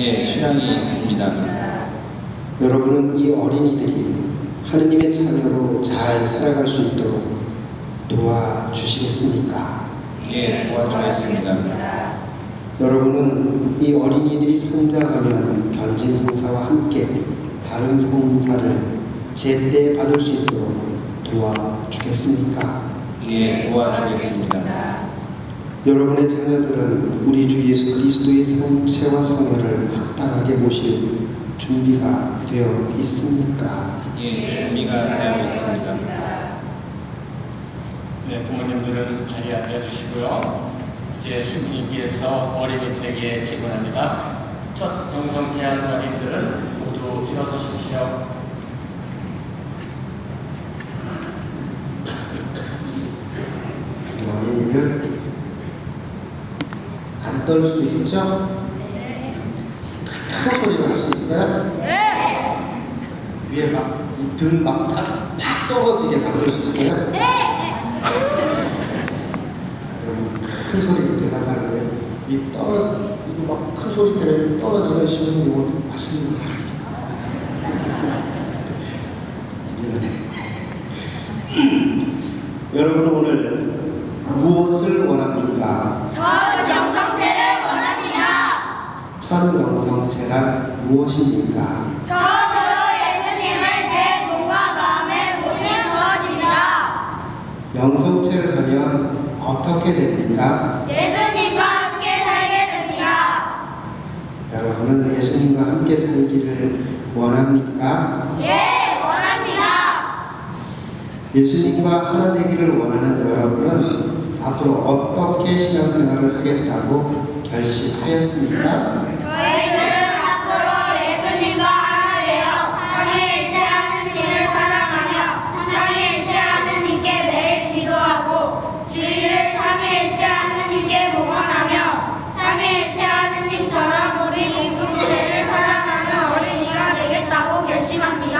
예, 신앙이 있습니다. 여러분은 이 어린이들이 하느님의 자녀로 잘 살아갈 수 있도록 도와주시겠습니까? 예, 도와주겠습니다. 여러분은 이 어린이들이 성장하면 견진 성사와 함께 다른 성사를 제때 받을 수 있도록 도와주겠습니까? 예, 도와주겠습니다. 여러분의 자녀들은 우리 주 예수 그리스도의 성체와 성혈을 합당하게 모실 준비가 되어 있습니까? 예, 준비가 되어 있습니다. 네, 부모님들은 자리에 앉아주시고요. 이제 신부님께서 어린이들에게 질문합니다. 첫 영성 제한 어린이들은 모두 일어서십시오. 어린이들 안 떨 수 있죠? 큰 소리로 할 수 있어요? 네! 위에 막, 등막 막 떨어지게 만들 수 있어요? 네! 여러분, 큰 소리로 대답하는 거예요. 이 떨어, 이거 막 큰 소리 때문에 떨어지면 신부님은 맛있는 거 사줄게. 여러분 오늘 무엇을 원합니까? 전 영성체를 원합니다. 천명성체란 무엇입니까? 처음으로 예수님을 제 몸과 마음에 모신 것입니다. 영성체를 하면 어떻게 됩니까? 예수님과 함께 살게 됩니다. 여러분은 예수님과 함께 살기를 원합니까? 예, 원합니다. 예수님과 하나 되기를 원하는 여러분은 앞으로 어떻게 신앙생활을 하겠다고 결심하였습니까? 저희들은 앞으로 예수님과 하나 되어 삼위일체 하느님을 사랑하며 삼위일체 하느님께 매일 기도하고 주일을 삼위일체 하느님께 봉헌하며 삼위일체 하느님처럼 우리 공동체를 사랑하는 어린이가 되겠다고 결심합니다.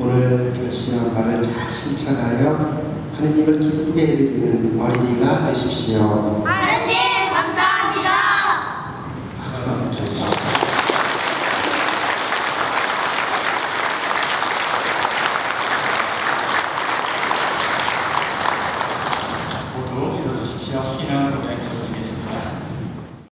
오늘 결심한 바를 잘 실천하여 하느님을 기쁘게 해드리는 어린이가 되십시오. 하느님 が好な